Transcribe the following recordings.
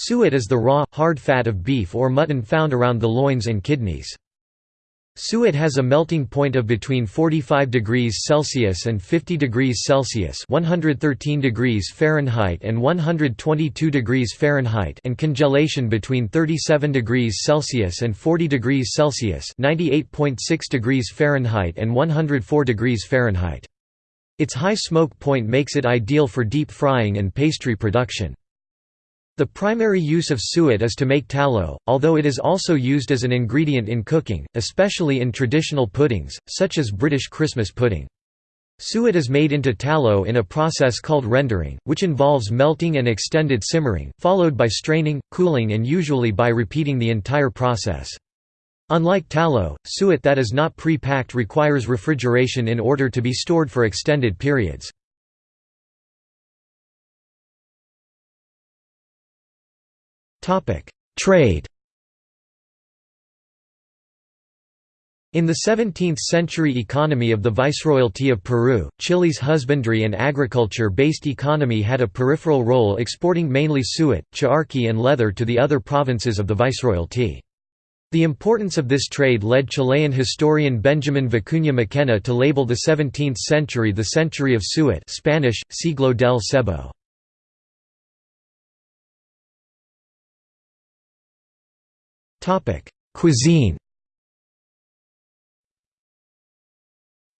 Suet is the raw, hard fat of beef or mutton found around the loins and kidneys. Suet has a melting point of between 45 degrees Celsius and 50 degrees Celsius 113 degrees Fahrenheit and 122 degrees Fahrenheit and congelation between 37 degrees Celsius and 40 degrees Celsius 98.6 degrees Fahrenheit and 104 degrees Fahrenheit. Its high smoke point makes it ideal for deep frying and pastry production. The primary use of suet is to make tallow, although it is also used as an ingredient in cooking, especially in traditional puddings, such as British Christmas pudding. Suet is made into tallow in a process called rendering, which involves melting and extended simmering, followed by straining, cooling and usually by repeating the entire process. Unlike tallow, suet that is not pre-packed requires refrigeration in order to be stored for extended periods. Trade In the 17th-century economy of the Viceroyalty of Peru, Chile's husbandry and agriculture-based economy had a peripheral role exporting mainly suet, charqui and leather to the other provinces of the Viceroyalty. The importance of this trade led Chilean historian Benjamin Vicuña Mackenna to label the 17th century the century of suet Spanish, siglo del sebo. Cuisine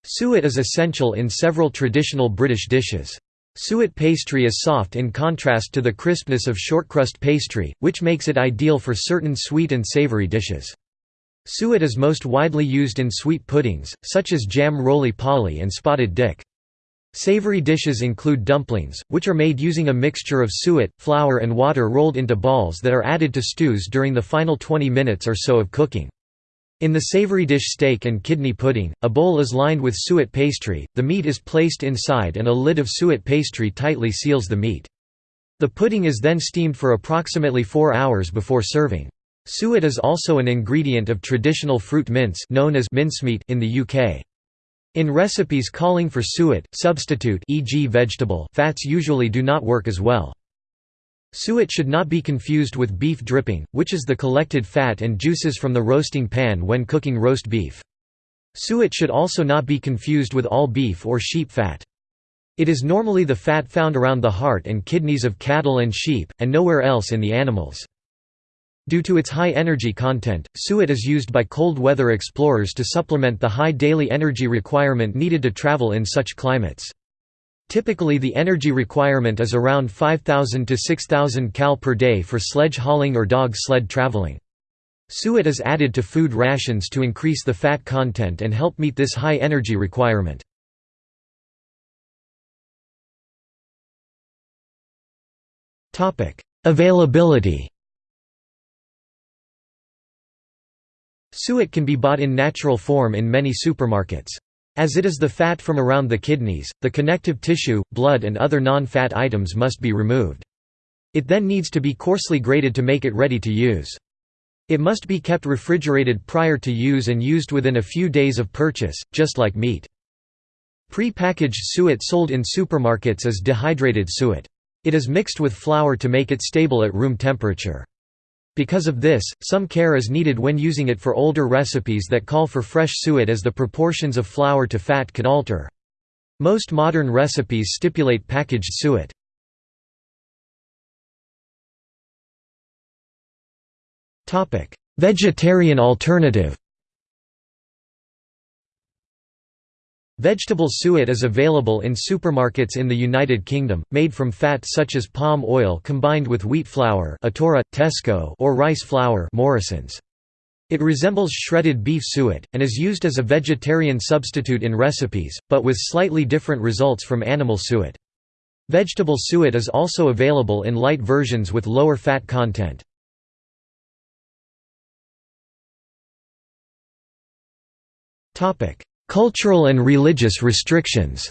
Suet is essential in several traditional British dishes. Suet pastry is soft in contrast to the crispness of shortcrust pastry, which makes it ideal for certain sweet and savoury dishes. Suet is most widely used in sweet puddings, such as jam roly-poly and spotted dick. Savory dishes include dumplings, which are made using a mixture of suet, flour and water rolled into balls that are added to stews during the final 20 minutes or so of cooking. In the savory dish steak and kidney pudding, a bowl is lined with suet pastry, the meat is placed inside and a lid of suet pastry tightly seals the meat. The pudding is then steamed for approximately four hours before serving. Suet is also an ingredient of traditional fruit mince known as mincemeat in the UK. In recipes calling for suet, substitute e.g. vegetable fats usually do not work as well. Suet should not be confused with beef dripping, which is the collected fat and juices from the roasting pan when cooking roast beef. Suet should also not be confused with all beef or sheep fat. It is normally the fat found around the heart and kidneys of cattle and sheep, and nowhere else in the animals. Due to its high energy content, suet is used by cold weather explorers to supplement the high daily energy requirement needed to travel in such climates. Typically the energy requirement is around 5000 to 6000 cal per day for sledge hauling or dog sled traveling. Suet is added to food rations to increase the fat content and help meet this high energy requirement. Availability Suet can be bought in natural form in many supermarkets. As it is the fat from around the kidneys, the connective tissue, blood and other non-fat items must be removed. It then needs to be coarsely grated to make it ready to use. It must be kept refrigerated prior to use and used within a few days of purchase, just like meat. Pre-packaged suet sold in supermarkets is dehydrated suet. It is mixed with flour to make it stable at room temperature. Because of this, some care is needed when using it for older recipes that call for fresh suet as the proportions of flour to fat could alter. Most modern recipes stipulate packaged suet. Vegetarian alternative Vegetable suet is available in supermarkets in the United Kingdom, made from fat such as palm oil combined with wheat flour Atora, Tesco or rice flour Morrison's. It resembles shredded beef suet, and is used as a vegetarian substitute in recipes, but with slightly different results from animal suet. Vegetable suet is also available in light versions with lower fat content. Cultural and religious restrictions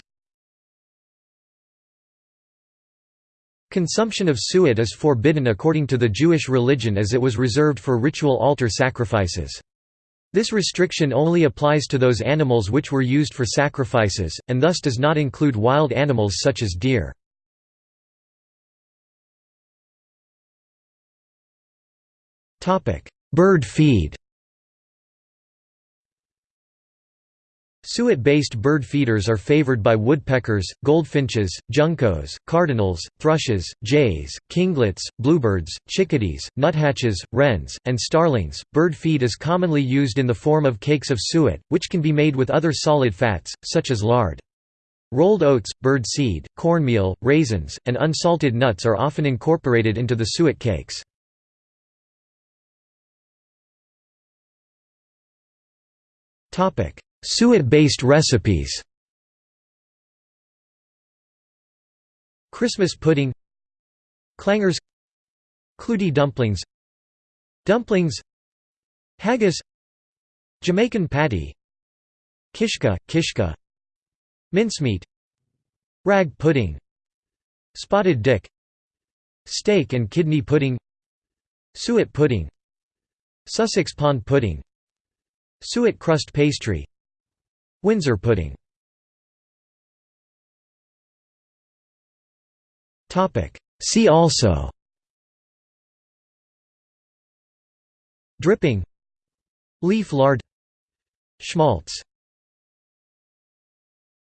Consumption of suet is forbidden according to the Jewish religion as it was reserved for ritual altar sacrifices. This restriction only applies to those animals which were used for sacrifices, and thus does not include wild animals such as deer. Bird feed Suet-based bird feeders are favored by woodpeckers, goldfinches, juncos, cardinals, thrushes, jays, kinglets, bluebirds, chickadees, nuthatches, wrens, and starlings. Bird feed is commonly used in the form of cakes of suet, which can be made with other solid fats, such as lard. Rolled oats, bird seed, cornmeal, raisins, and unsalted nuts are often incorporated into the suet cakes. Suet-based recipes. Christmas pudding. Clangers. Clootie dumplings. Dumplings. Haggis. Jamaican patty. Kishka, kishka. Mincemeat. Rag pudding. Spotted dick. Steak and kidney pudding. Suet pudding. Sussex pond pudding. Suet crust pastry Windsor pudding. Topic. See also. Dripping. Leaf lard. Schmaltz